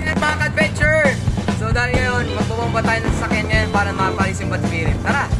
yan mga adventure So dahil ngayon, magbabomba tayo ng sasakyan ngayon para mapalis yung bad spirit. Tara!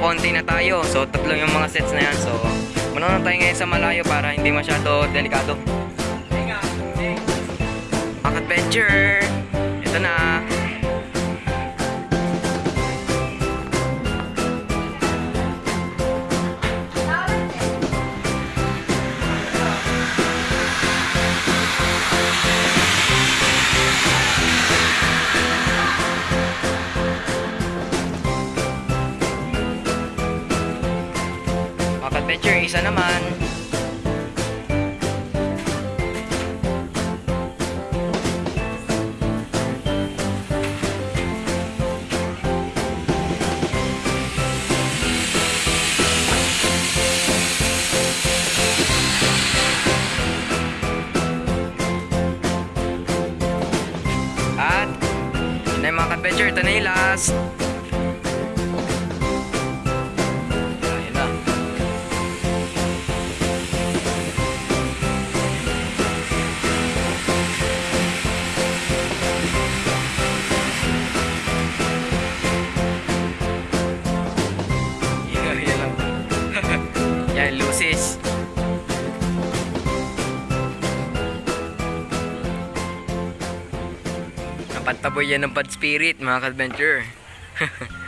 Magpapaunti na tayo. So, tatlo yung mga sets na yan. So, manonood tayo ngayon sa malayo para hindi masyado delikado. Mga adventure, ito na. Adventure, isa naman. At, na mga adventure, ito na yung last. Napataboy yan ng bad spirit, mga ka-adventure.